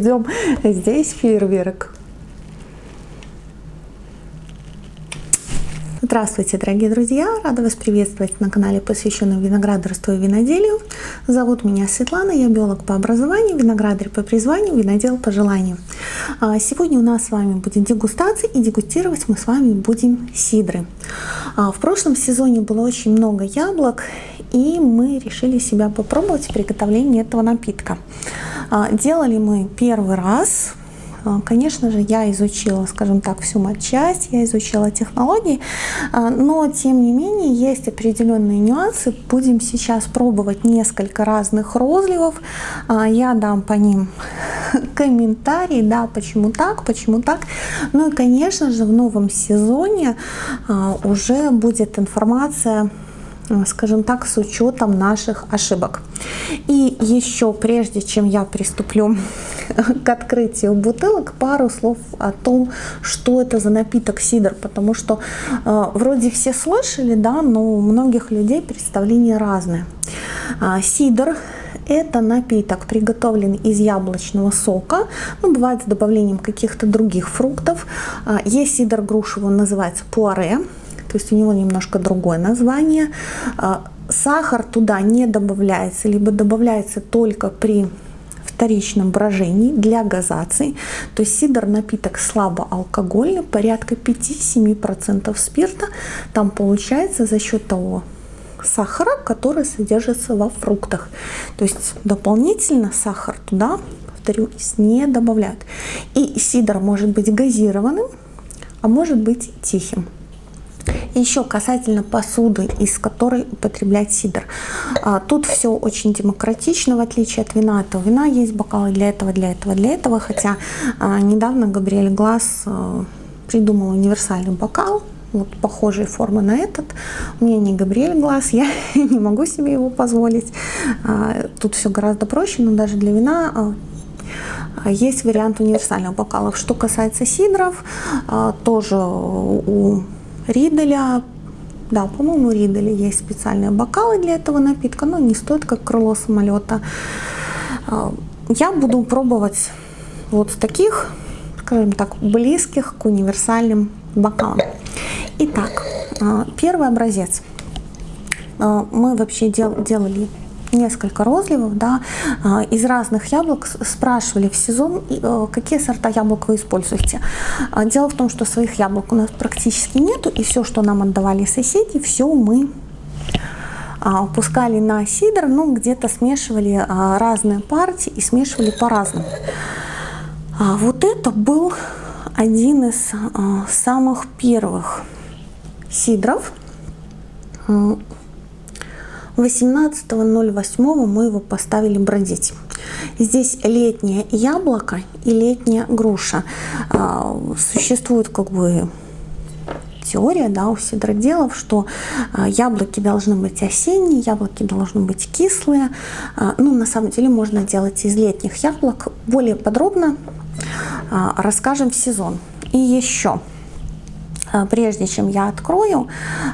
ждем здесь фейерверк. Здравствуйте, дорогие друзья! Рада вас приветствовать на канале, посвященном виноградарству и виноделию. Зовут меня Светлана, я биолог по образованию, виноградарь по призванию, винодел по желанию. А, сегодня у нас с вами будет дегустация, и дегустировать мы с вами будем сидры. А, в прошлом сезоне было очень много яблок, и мы решили себя попробовать в приготовлении этого напитка. А, делали мы первый раз, а, конечно же, я изучила, скажем так, всю матчасть, я изучила технологии, а, но тем не менее есть определенные нюансы. Будем сейчас пробовать несколько разных розливов. Я дам по ним комментарии, да, почему так, почему так. Ну и, конечно же, в новом сезоне уже будет информация скажем так, с учетом наших ошибок. И еще прежде, чем я приступлю к открытию бутылок, пару слов о том, что это за напиток сидр, потому что э, вроде все слышали, да, но у многих людей представления разные. Э, сидр это напиток, приготовлен из яблочного сока, ну, бывает с добавлением каких-то других фруктов. А, есть сидр грушевый, он называется пуаре, то есть у него немножко другое название. А, сахар туда не добавляется, либо добавляется только при вторичном брожении для газации. То есть сидр напиток слабоалкогольный, порядка 5-7% спирта. Там получается за счет того сахара, который содержится во фруктах. То есть дополнительно сахар туда, повторюсь, не добавляют. И сидр может быть газированным, а может быть тихим. Еще касательно посуды, из которой употреблять сидр. А, тут все очень демократично, в отличие от вина. Это вина есть бокалы для этого, для этого, для этого. Хотя а, недавно Габриэль Глаз а, придумал универсальный бокал, вот похожей формы на этот. У меня не Габриэль Глаз, я не могу себе его позволить. Тут все гораздо проще, но даже для вина есть вариант универсальных бокалов. Что касается сидров, тоже у Риделя, да, по-моему, у Риделя есть специальные бокалы для этого напитка, но не стоит как крыло самолета. А, я буду пробовать вот таких, скажем так, близких к универсальным бокалам. Итак, а, первый образец. А, мы вообще дел, делали несколько розливов, да, а, из разных яблок спрашивали в сезон, э, какие сорта яблок вы используете. А, дело в том, что своих яблок у нас практически нету, и все, что нам отдавали соседи, все мы а, пускали на сидр, ну где-то смешивали разные партии и смешивали по-разному. Вот это был один из самых первых сидров 18.08 мы его поставили бродить. Здесь летнее яблоко и летняя груша. А, существует как бы теория да, у сидроделов, что а, яблоки должны быть осенние, яблоки должны быть кислые. А, ну, на самом деле можно делать из летних яблок. Более подробно расскажем в сезон. И еще прежде чем я открою,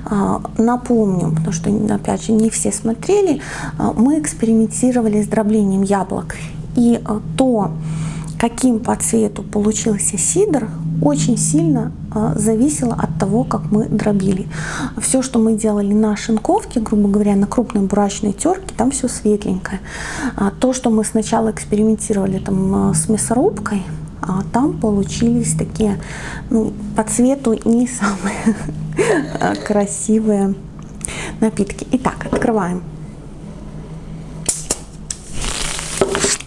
а, напомню, потому что, опять же, не все смотрели, а, мы экспериментировали с дроблением яблок. И то, каким по цвету получился сидр, очень сильно зависело от того, как мы дробили. Все, что мы делали на шинковке, грубо говоря, на крупной бурачной терке, там все светленькое. То, что мы сначала экспериментировали там с мясорубкой, а там получились такие ну, по цвету не самые красивые напитки. Итак, открываем.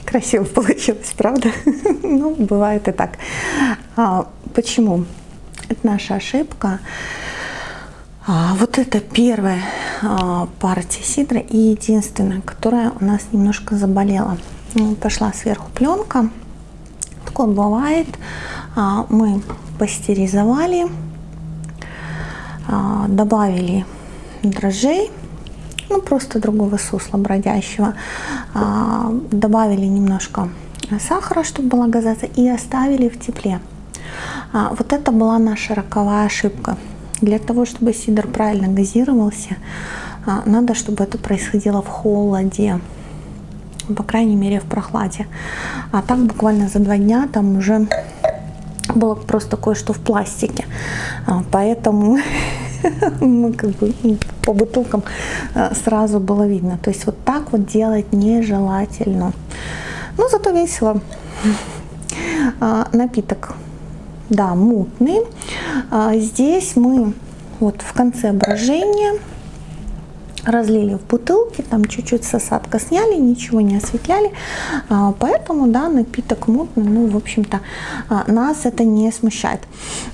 Красиво получилось, правда? ну, бывает и так. А, почему? Это наша ошибка. А, вот это первая а, партия сидра и единственная, которая у нас немножко заболела. Ну, пошла сверху пленка такое бывает. А, мы пастеризовали, а, добавили дрожжей, ну просто другого сусла бродящего, а, добавили немножко сахара, чтобы была газация, и оставили в тепле. Вот это была наша роковая ошибка. Для того, чтобы сидр правильно газировался, надо, чтобы это происходило в холоде. Ну, по крайней мере в прохладе. А так буквально за два дня там уже было просто кое-что в пластике. А, поэтому ну, как бы, ну, по бутылкам а, сразу было видно. То есть вот так вот делать нежелательно. Но зато весело. А, напиток, да, мутный. Здесь мы вот в конце брожения разлили в бутылки, там чуть-чуть с осадка сняли, ничего не осветляли, а, поэтому, да, напиток мутный, ну, в общем-то, а, нас это не смущает.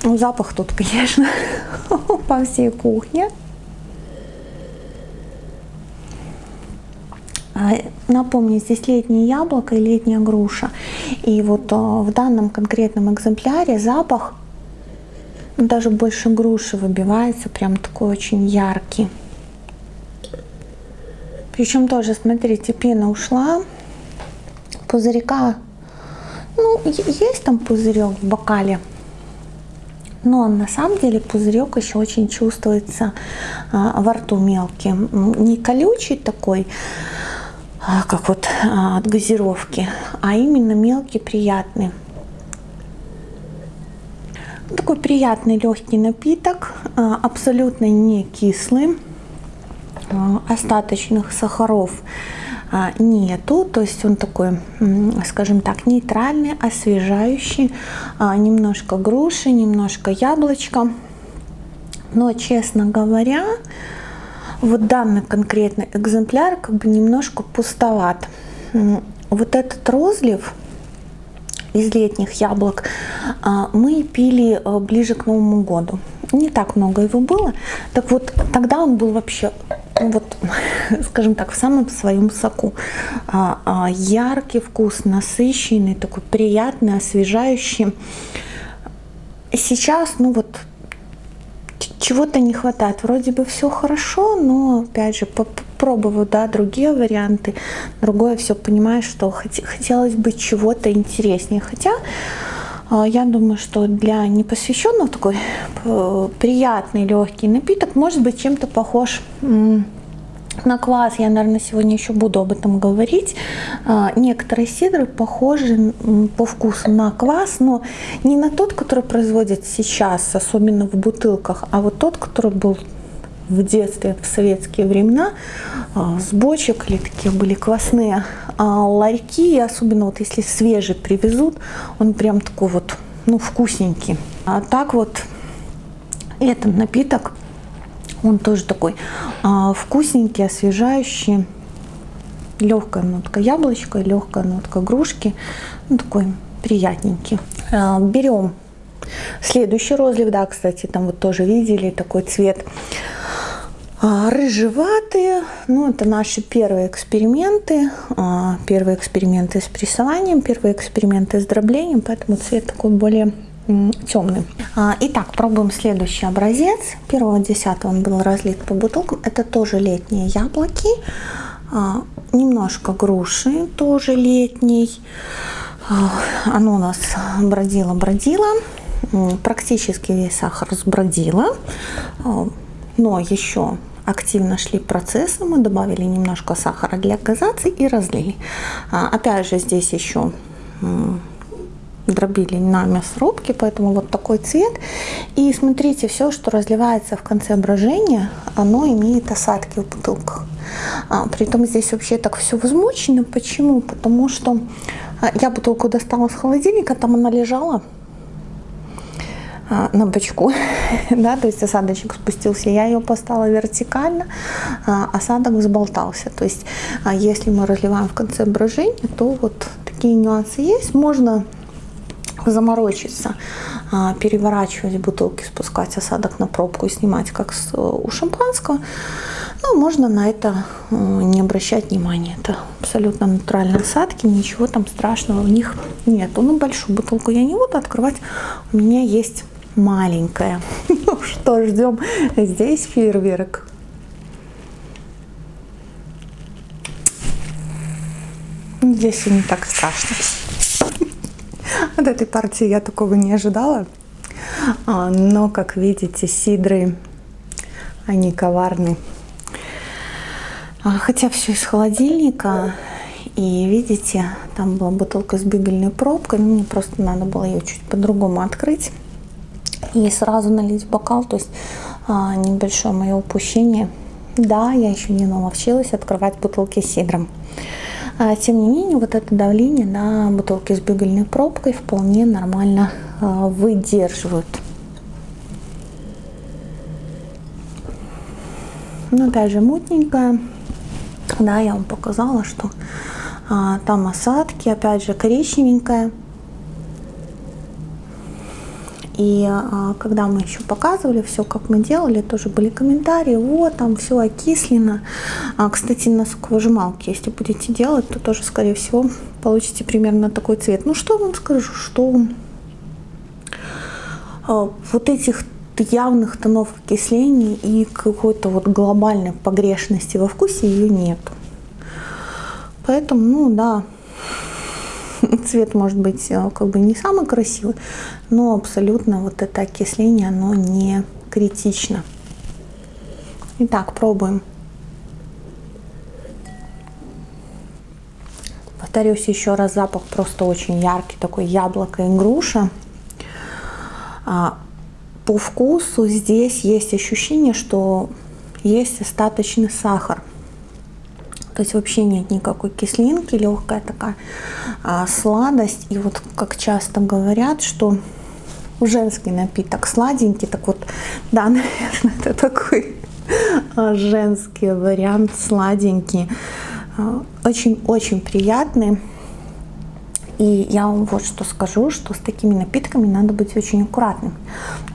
Ну, запах тут, конечно, по всей кухне. А, напомню, здесь летнее яблоко и летняя груша. И вот в данном конкретном экземпляре запах даже больше груши выбивается, прям такой очень яркий. Причем тоже, смотрите, пена ушла. Пузырька, ну, есть там пузырек в бокале. Но на самом деле пузырек еще очень чувствуется а, во рту мелкий. Не колючий такой, а, как вот а, от газировки, а именно мелкий, приятный. Такой приятный легкий напиток, а, абсолютно не кислый. Э, остаточных сахаров а, нету, то есть он такой, скажем так, нейтральный, освежающий, а, немножко груши, немножко яблочко. Но, честно говоря, вот данный конкретный экземпляр как бы немножко пустоват. Вот этот розлив из летних яблок а, мы пили э, ближе к Новому году. Не так много его было. Так вот, тогда он был вообще ну вот, скажем так, в самом своем соку. А, а, яркий вкус, насыщенный, такой приятный, освежающий. Сейчас, ну вот, чего-то не хватает. Вроде бы все хорошо, но, опять же, попробую, да, другие варианты. Другое все понимаешь, что хотелось бы чего-то интереснее. Хотя я думаю, что для непосвященного такой э, приятный легкий напиток может быть чем-то похож на квас. Я, наверное, сегодня еще буду об этом говорить. А, некоторые сидры похожи по вкусу на квас, но не на тот, который производят сейчас, особенно в бутылках, а вот тот, который был в детстве, в советские времена, а, с бочек или такие были квасные а ларьки, особенно вот если свежий привезут, он прям такой вот, ну, вкусненький. А так вот этот напиток, он тоже такой а, вкусненький, освежающий. Легкая нотка яблочка, легкая нотка грушки. Ну, такой приятненький. А, берем следующий розлив. Да, кстати, там вот тоже видели такой цвет рыжеватые. Ну, это наши первые эксперименты. А, первые эксперименты с прессованием, первые эксперименты с дроблением, поэтому цвет такой более темный. А, итак, пробуем следующий образец. Первого десятого он был разлит по бутылкам. Это тоже летние яблоки. Немножко груши, тоже летний. Оно у нас бродило-бродило. Практически весь сахар сбродило но еще активно шли процессы, мы добавили немножко сахара для газации и разлили. А, опять же здесь еще дробили на мясорубке, поэтому вот такой цвет. И смотрите, все, что разливается в конце брожения, оно имеет осадки в бутылках. А, притом здесь вообще так все возмучено. Почему? Потому что а, я бутылку достала с холодильника, там она лежала на бочку, да, то есть осадочек спустился, я ее поставила вертикально, а осадок взболтался. То есть а если мы разливаем в конце брожения, то вот такие нюансы есть. Можно заморочиться, переворачивать бутылки, спускать осадок на пробку и снимать, как у шампанского. Но можно на это не обращать внимания. Это абсолютно натуральные осадки, ничего там страшного в них нет. Ну, большую бутылку я не буду открывать. У меня есть маленькая. Ну что, ждем здесь фейерверк. Здесь не так страшно. От этой партии я такого не ожидала. А, но, как видите, сидры, они коварны. А, хотя все из холодильника, И видите, там была бутылка с бигельной пробкой. Мне просто надо было ее чуть по-другому открыть. И сразу налить бокал. То есть а, небольшое мое упущение. Да, я еще не наловчилась открывать бутылки с сидром. А, тем не менее, вот это давление на бутылки с бигельной пробкой вполне нормально а, выдерживают. Но опять же мутненькая. Да, я вам показала, что а, там осадки, опять же коричневенькая. И а, когда мы еще показывали все, как мы делали, тоже были комментарии, вот там все окислено. А, кстати, на соковыжималке, если будете делать, то тоже, скорее всего, получите примерно такой цвет. Ну, что вам скажу, что а, вот этих явных тонов окисления и какой-то вот глобальной погрешности во вкусе ее нет. Поэтому, ну да, цвет может быть э, как бы не самый красивый, но абсолютно вот это окисление, оно не критично. Итак, пробуем. Повторюсь еще раз, запах просто очень яркий, такой яблоко и груша. А, по вкусу здесь есть ощущение, что есть остаточный сахар. То есть вообще нет никакой кислинки, легкая такая а, сладость. И вот как часто говорят, что женский напиток сладенький, так вот, да, наверное, это такой а, женский вариант сладенький. Очень-очень а, приятный. И я вам вот что скажу, что с такими напитками надо быть очень аккуратным.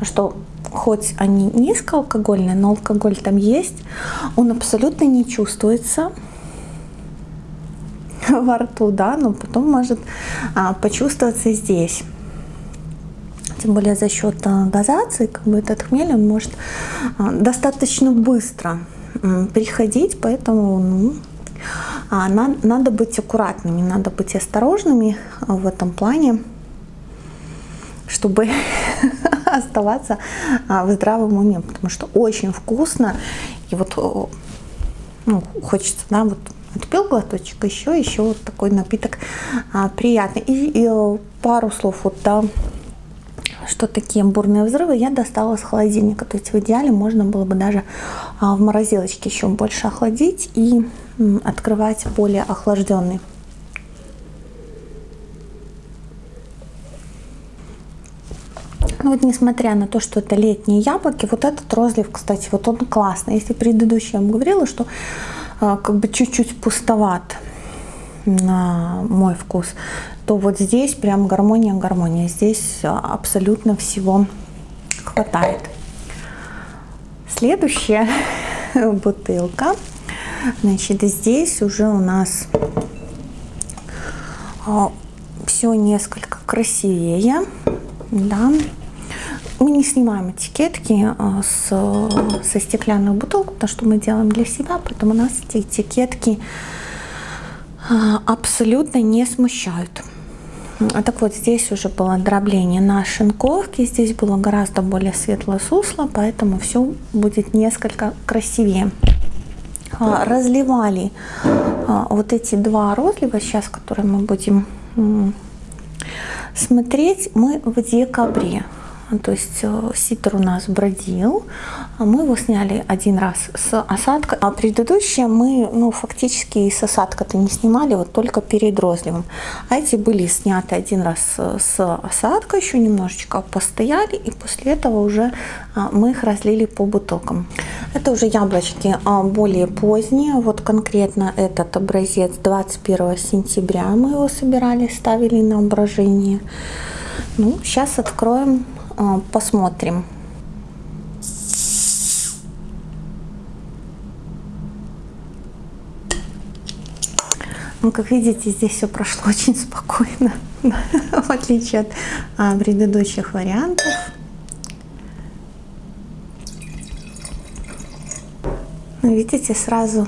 Что хоть они низкоалкогольные, но алкоголь там есть, он абсолютно не чувствуется во рту, да, но потом может а, почувствоваться здесь. Тем более за счет а, дозации, как бы этот хмель, он может а, достаточно быстро а, приходить, поэтому ну, а, на, надо быть аккуратными, надо быть осторожными в этом плане, чтобы оставаться а, в здравом уме, потому что очень вкусно, и вот ну, хочется, да, вот отпил глоточек, еще, еще вот такой напиток а, приятный. И, и пару слов вот, да, что такие бурные взрывы я достала с холодильника. То есть в идеале можно было бы даже а, в морозилочке еще больше охладить и м, открывать более охлажденный. Ну вот несмотря на то, что это летние яблоки, вот этот розлив, кстати, вот он классный. Если предыдущий я вам говорила, что как бы чуть-чуть пустоват на мой вкус, то вот здесь прям гармония, гармония. Здесь а, абсолютно всего хватает. Следующая бутылка. Значит, здесь уже у нас а, все несколько красивее. Да мы не снимаем этикетки а, с, со стеклянных бутылок, потому что мы делаем для себя, поэтому нас эти этикетки а, абсолютно не смущают. А так вот, здесь уже было дробление на шинковке, здесь было гораздо более светлое сусло, поэтому все будет несколько красивее. Разливали вот эти два розлива, сейчас, которые мы будем смотреть, мы в декабре. То есть э, ситр у нас бродил, а мы его сняли один раз с осадка, а предыдущие мы ну, фактически с осадка-то не снимали, вот только перед розливом. А эти были сняты один раз с осадка, еще немножечко постояли, и после этого уже а, мы их разлили по бутылкам. Это уже яблочки а, более поздние, вот конкретно этот образец 21 сентября мы его собирали, ставили на брожение. Ну, сейчас откроем а, посмотрим. Ну, как видите, здесь все прошло очень спокойно, в отличие от а, предыдущих вариантов. Ну, видите, сразу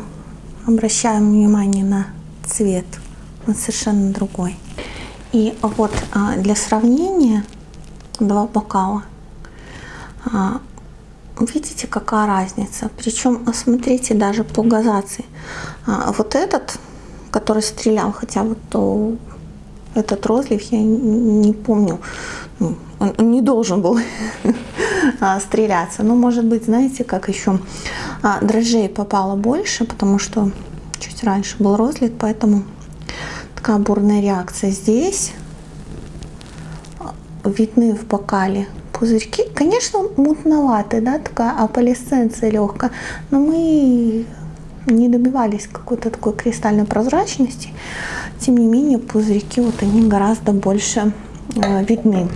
обращаем внимание на цвет, он совершенно другой. И вот а, для сравнения два бокала. А, видите, какая разница? Причем, смотрите, даже по газации. А, вот этот, который стрелял, хотя вот то, этот розлив я не помню, ну, он, не должен был а, стреляться. Но может быть, знаете, как еще а, дрожжей попало больше, потому что чуть раньше был розлив, поэтому такая бурная реакция здесь. Видны в бокале пузырьки. Конечно, мутноватый, да, такая аполисценция легкая, но мы не добивались какой-то такой кристальной прозрачности. Тем не менее, пузырьки вот они гораздо больше э, видны.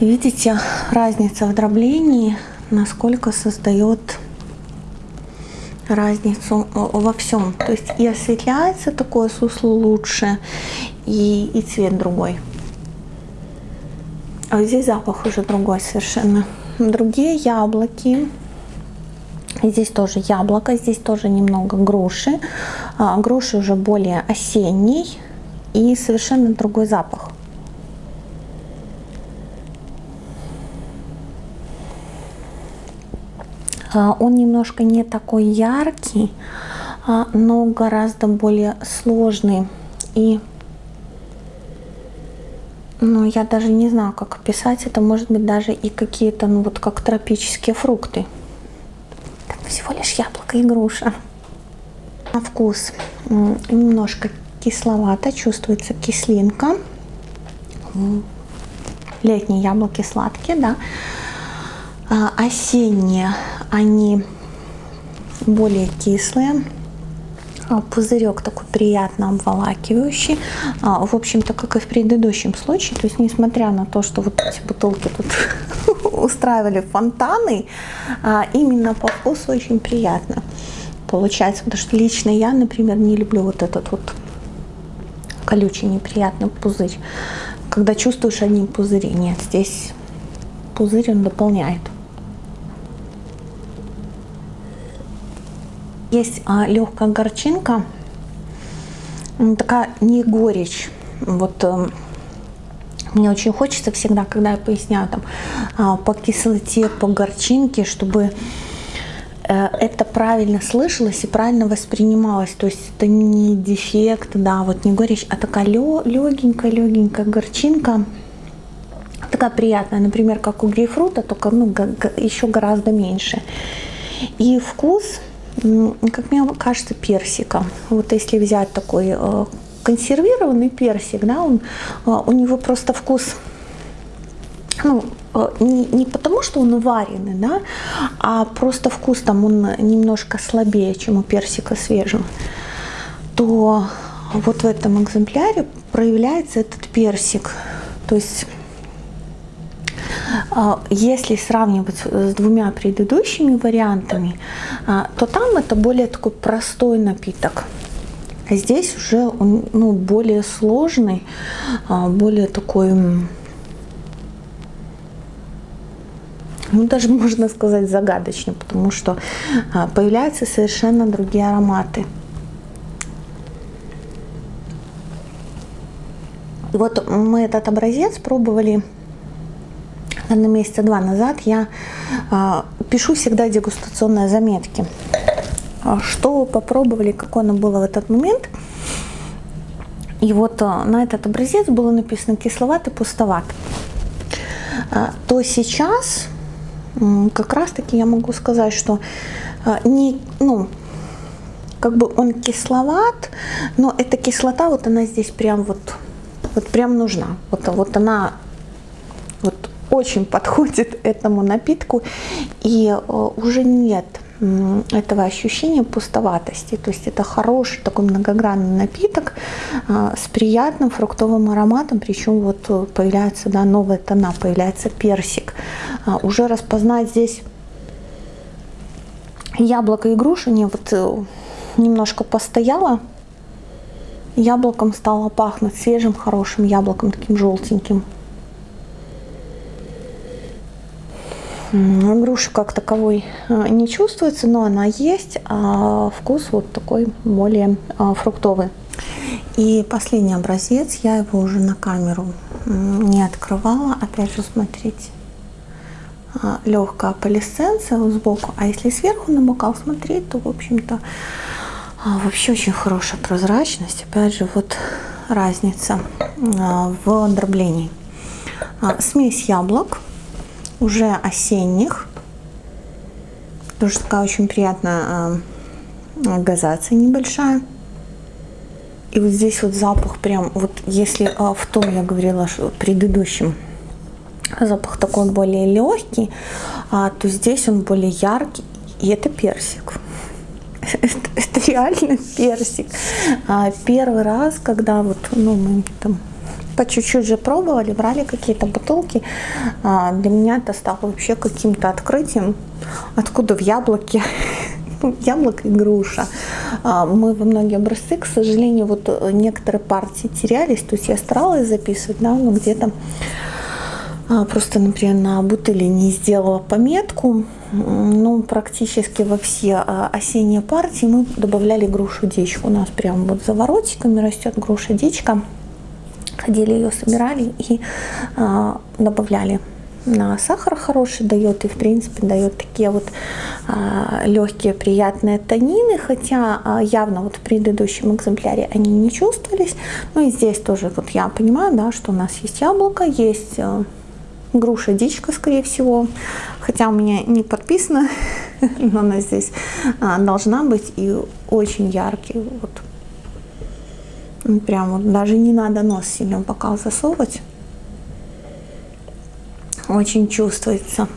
видите, разница в дроблении, насколько создает разницу э, во всем. То есть и осветляется такое сусло лучше, и, и цвет другой. А здесь запах уже другой совершенно. Другие яблоки. Здесь тоже яблоко, здесь тоже немного груши. А, груши уже более осенний и совершенно другой запах. А, он немножко не такой яркий, а, но гораздо более сложный и ну, я даже не знаю, как описать. Это может быть даже и какие-то, ну, вот как тропические фрукты. Это всего лишь яблоко и груша. На вкус немножко кисловато, чувствуется кислинка. Летние яблоки сладкие, да. А осенние, они более кислые. А, пузырек такой приятно обволакивающий. А, в общем-то, как и в предыдущем случае, то есть несмотря на то, что вот эти бутылки тут устраивали фонтаны, а, именно по вкусу очень приятно получается, потому что лично я, например, не люблю вот этот вот колючий неприятный пузырь. Когда чувствуешь одни пузыри, нет, здесь пузырь он дополняет. Есть а, легкая горчинка, такая не горечь. Вот э, мне очень хочется всегда, когда я поясняю там а, по кислоте, по горчинке, чтобы э, это правильно слышалось и правильно воспринималось. То есть это не дефект, да, вот не горечь, а такая легенькая, легенькая горчинка. Такая приятная, например, как у грейпфрута, только ну, еще гораздо меньше. И вкус как мне кажется, персика. Вот если взять такой э, консервированный персик, да, он, э, у него просто вкус, ну, э, не, не потому, что он вареный, да, а просто вкус там он немножко слабее, чем у персика свежего, то вот в этом экземпляре проявляется этот персик. То есть если сравнивать с двумя предыдущими вариантами, а, то там это более такой простой напиток. А здесь уже он ну, более сложный, а, более такой, ну даже можно сказать загадочный, потому что появляются совершенно другие ароматы. Вот мы этот образец пробовали наверное, месяца два назад я э, пишу всегда дегустационные заметки. А что попробовали, какое оно было в этот момент. И вот э, на этот образец было написано кисловатый, пустоват. Э, то сейчас э, как раз таки я могу сказать, что э, не, ну, как бы он кисловат, но эта кислота, вот она здесь прям вот, вот прям нужна. Вот, вот она очень подходит этому напитку и э, уже нет этого ощущения пустоватости. То есть это хороший такой многогранный напиток э, с приятным фруктовым ароматом, причем вот э, появляется да, новая тона, появляется персик. Уже распознать здесь яблоко и грушу, не вот немножко постояла, яблоком стало пахнуть свежим, хорошим яблоком, таким желтеньким. Груши как таковой э, не чувствуется, но она есть, а вкус вот такой более а, фруктовый. И последний образец, я его уже на камеру не открывала. Опять же, смотрите, а, легкая полисценция сбоку. А если сверху на бокал смотреть, то, в общем-то, А, вообще очень хорошая прозрачность. Опять же, вот разница в дроблении. Смесь яблок, уже осенних. Тоже такая очень приятная газация небольшая. И вот здесь вот запах прям, вот если в том я говорила, что предыдущем запах такой более легкий, то здесь он более яркий. И это персик. Это, это реально персик. А, первый раз, когда вот, ну, мы там по чуть-чуть же пробовали, брали какие-то бутылки, а, для меня это стало вообще каким-то открытием, откуда в яблоке яблоко и груша. А, мы во многие образцы, к сожалению, вот некоторые партии терялись, то есть я старалась записывать, да, но где-то а, просто, например, на бутыли не сделала пометку. Ну, практически во все а, осенние партии мы добавляли грушу дичку. У нас прям вот за воротиками растет груша дичка. Ходили ее, собирали и а, добавляли на сахар хороший дает и в принципе дает такие вот а, легкие приятные танины хотя а, явно вот в предыдущем экземпляре они не чувствовались ну и здесь тоже вот я понимаю да что у нас есть яблоко есть а, груша дичка, скорее всего. Хотя у меня не подписано, но она здесь а, должна быть. И очень яркий. Вот. Прям вот даже не надо нос сильно в засовывать. Очень чувствуется.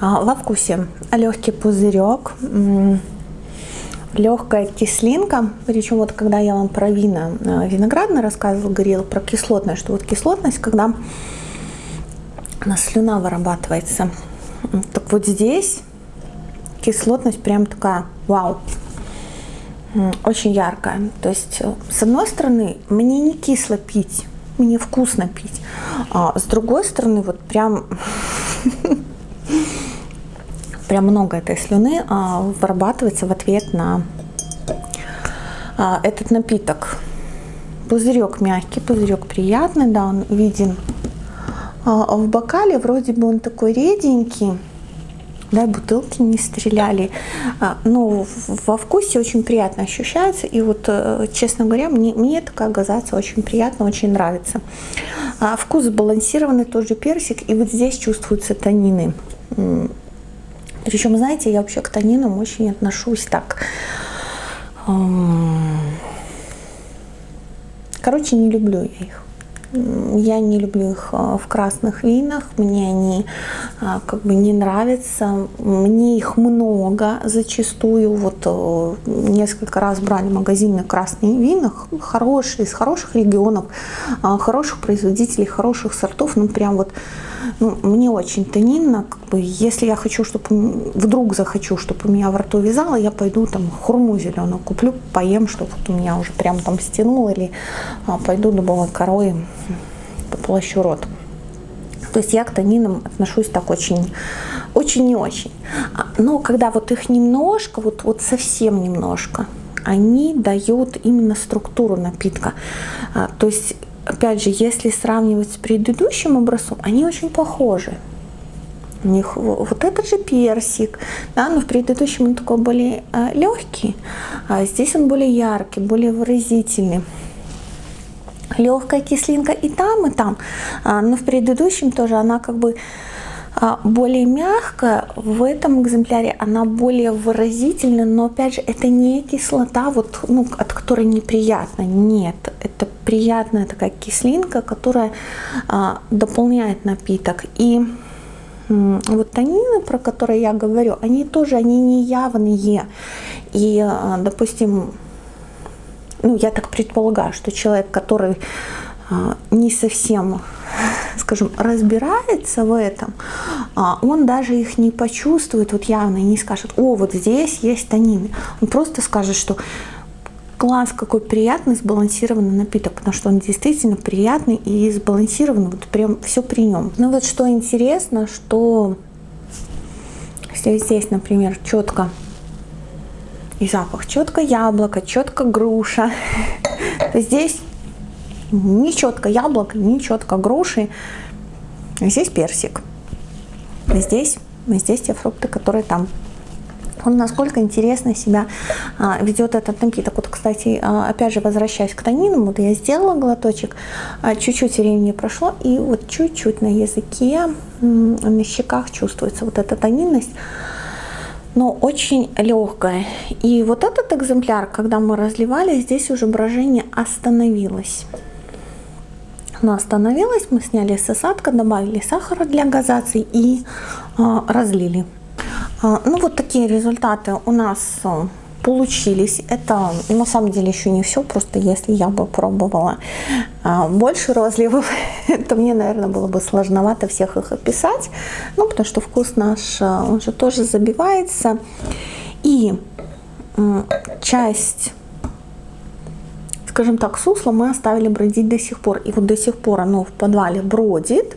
А, во вкусе легкий пузырек легкая кислинка, причем вот когда я вам про вина э, виноградное рассказывала, говорила про кислотность, что вот кислотность, когда на слюна вырабатывается. Так вот здесь кислотность прям такая, вау, очень яркая. То есть, э, с одной стороны, мне не кисло пить, мне вкусно пить. А с другой стороны, вот прям прям много этой слюны а, вырабатывается в ответ на а, этот напиток. Пузырек мягкий, пузырек приятный, да, он виден а, в бокале, вроде бы он такой реденький, да, бутылки не стреляли, а, но во вкусе очень приятно ощущается, и вот, э, честно говоря, мне, мне такая газация очень приятно, очень нравится. А, вкус сбалансированный, тоже персик, и вот здесь чувствуются танины. Причем, знаете, я вообще к танинам очень отношусь так. Короче, не люблю я их. Я не люблю их а, в красных винах, мне они а, как бы не нравятся, мне их много зачастую, вот э, несколько раз брали магазины красные вина, хорошие, из хороших регионов, а, хороших производителей, хороших сортов, ну прям вот ну, мне очень тонинно, как бы, если я хочу, чтобы вдруг захочу, чтобы у меня во рту вязало, я пойду там хурму зеленую куплю, поем, чтобы вот у меня уже прям там стянуло, или а, пойду дубовой корой поплащу рот. То есть я к тонинам отношусь так очень, очень не очень. А, но когда вот их немножко, вот, вот совсем немножко, они дают именно структуру напитка. А, то есть опять же, если сравнивать с предыдущим образцом, они очень похожи. У них вот этот же персик, да, но в предыдущем он такой более э, легкий, а здесь он более яркий, более выразительный. Легкая кислинка и там, и там, а, но в предыдущем тоже она как бы а, более мягкая, в этом экземпляре она более выразительная, но опять же это не кислота, вот, ну, от которой неприятно, нет, это приятная такая кислинка, которая а, дополняет напиток. И вот танины, про которые я говорю, они тоже они не явные. И, а, допустим, ну, я так предполагаю, что человек, который а, не совсем скажем, разбирается в этом, а, он даже их не почувствует вот явно не скажет, о, вот здесь есть танины. Он просто скажет, что класс, какой приятный, сбалансированный напиток, потому что он действительно приятный и сбалансированный, вот прям все при нем. Ну вот что интересно, что здесь, например, четко и запах, четко яблоко, четко груша. Здесь не четко яблоко, не четко груши. Здесь персик. Здесь, здесь те фрукты, которые там он насколько интересно себя а, ведет этот напиток. Вот, кстати, а, опять же, возвращаясь к танинам, вот я сделала глоточек, а, чуть-чуть времени прошло, и вот чуть-чуть на языке, на щеках чувствуется вот эта тонинность, но очень легкая. И вот этот экземпляр, когда мы разливали, здесь уже брожение остановилось. Оно остановилось, мы сняли с осадка, добавили сахара для газации и э, разлили. А, ну вот такие результаты у нас э, получились. Это на самом деле еще не все, просто если я бы пробовала а, больше розливов, то мне, наверное, было бы сложновато всех их описать. Ну, потому что вкус наш, э, он же тоже забивается. И часть скажем так, сусло мы оставили бродить до сих пор. И вот до сих пор оно в подвале бродит.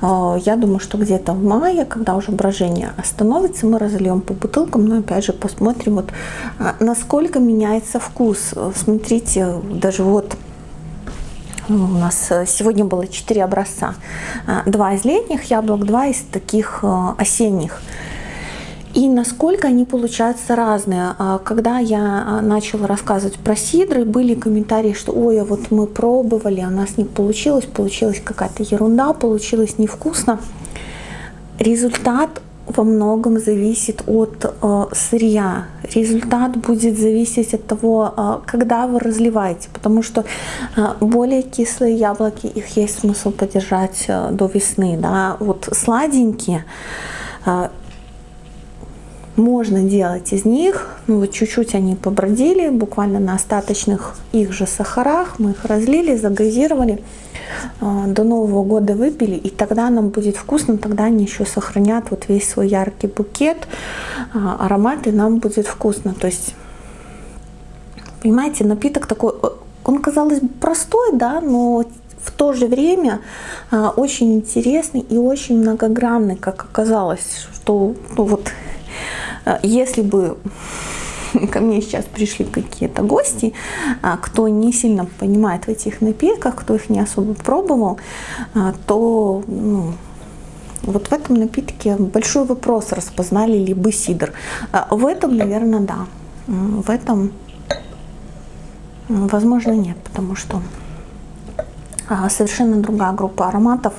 А, я думаю, что где-то в мае, когда уже брожение остановится, мы разольем по бутылкам. Но опять же посмотрим, вот, а, насколько меняется вкус. Смотрите, даже вот у нас сегодня было 4 образца. А, два из летних яблок, два из таких осенних. И насколько они получаются разные. А, когда я а, начала рассказывать про сидры, были комментарии, что ой, а вот мы пробовали, у нас не получилось, получилась какая-то ерунда, получилось невкусно. Результат во многом зависит от э, сырья. Результат будет зависеть от того, э, когда вы разливаете, потому что э, более кислые яблоки, их есть смысл подержать э, до весны. Да? Вот сладенькие, можно делать из них, ну вот чуть-чуть они побродили, буквально на остаточных их же сахарах, мы их разлили, загазировали, а, до Нового года выпили, и тогда нам будет вкусно, тогда они еще сохранят вот весь свой яркий букет, а, аромат, и нам будет вкусно. То есть, понимаете, напиток такой, э, он, казалось бы, простой, да, но в то же время а, очень интересный и очень многогранный, как оказалось, что ну, вот если бы ко мне сейчас пришли какие-то гости, а, кто не сильно понимает в этих напитках, кто их не особо пробовал, а, то ну, вот в этом напитке большой вопрос, распознали ли бы сидр. А, в этом, наверное, да. В этом, возможно, нет, потому что совершенно другая группа ароматов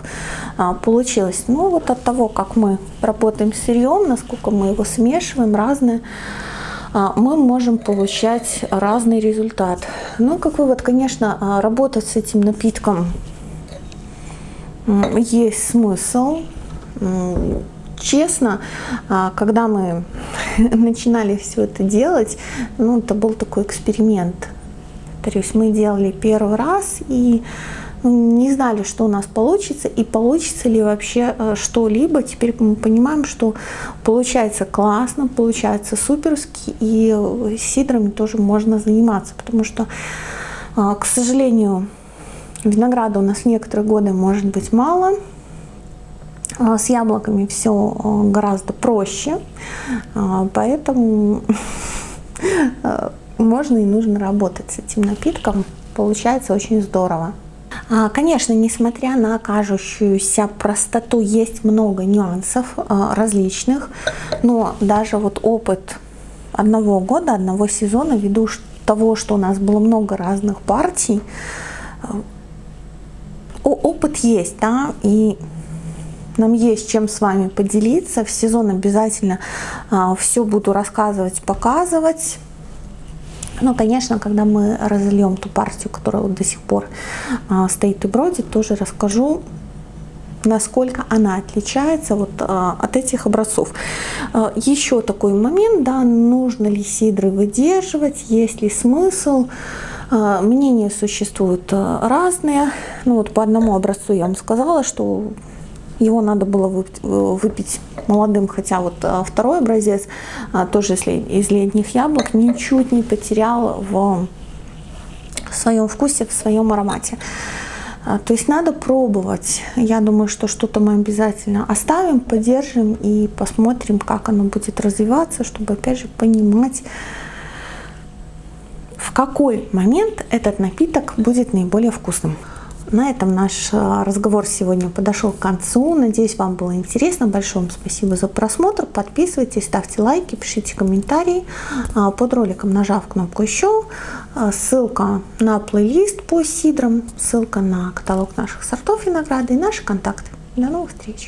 а, получилась. Ну вот от того, как мы работаем с сырьем, насколько мы его смешиваем, разные, а, мы можем получать разный результат. Ну, как вывод, конечно, работать с этим напитком есть смысл. Честно, когда мы начинали все это делать, ну, это был такой эксперимент. То есть мы делали первый раз, и не знали, что у нас получится и получится ли вообще э, что-либо. Теперь мы понимаем, что получается классно, получается суперски, и э, сидрами тоже можно заниматься, потому что, э, к сожалению, винограда у нас некоторые годы может быть мало, с яблоками все гораздо проще, поэтому можно и нужно работать с этим напитком. Получается очень здорово. А, конечно, несмотря на кажущуюся простоту, есть много нюансов а, различных, но даже вот опыт одного года, одного сезона, ввиду того, что у нас было много разных партий, а, опыт есть, да, и нам есть чем с вами поделиться. В сезон обязательно все буду рассказывать, показывать. Ну, конечно, когда мы разольем ту партию, которая вот до сих пор а, стоит и бродит, тоже расскажу, насколько она отличается вот а, от этих образцов. А, еще такой момент, да, нужно ли сидры выдерживать, есть ли смысл. Мнения существуют разные. Ну вот по одному образцу я вам сказала, что его надо было выпить молодым, хотя вот а, второй образец, а, тоже из летних яблок, ничуть не потерял в своем вкусе, в своем аромате. А, то есть надо пробовать. Я думаю, что что-то мы обязательно оставим, поддержим и посмотрим, как оно будет развиваться, чтобы опять же понимать, в какой момент этот напиток будет наиболее вкусным. На этом наш а, разговор сегодня подошел к концу. Надеюсь, вам было интересно. Большое вам спасибо за просмотр. Подписывайтесь, ставьте лайки, пишите комментарии. А, под роликом нажав кнопку «Еще», а, ссылка на плейлист по сидрам, ссылка на каталог наших сортов винограда и наши контакты. До новых встреч!